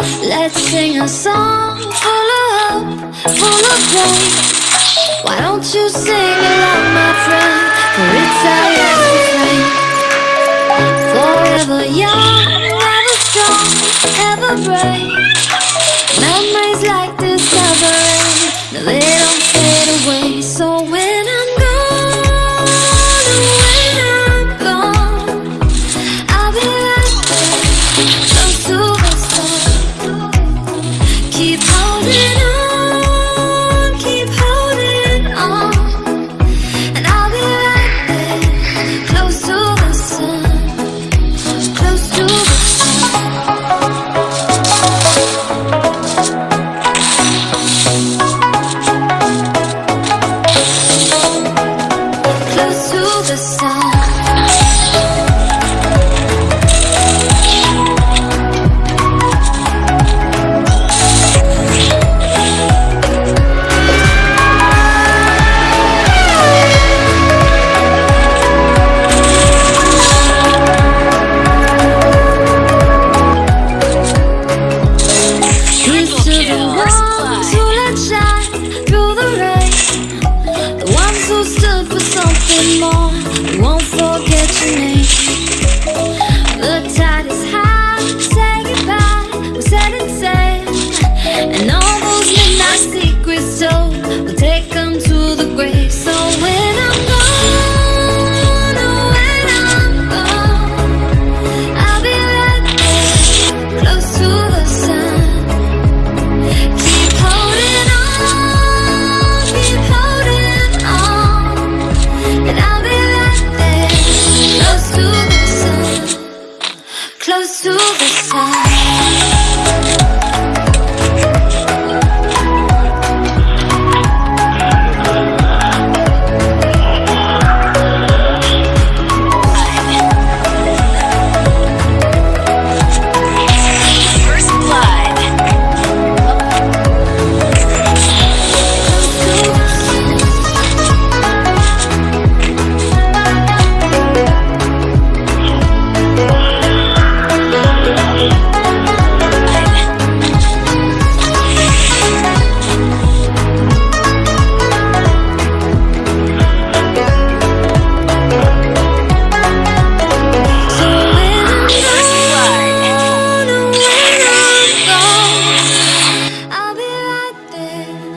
Let's sing a song. Full of hope, full of pain Why don't you sing along, my friend? For it's our last refrain Forever young, ever strong, ever brave Yeah. the right The ones who stood for something more. time.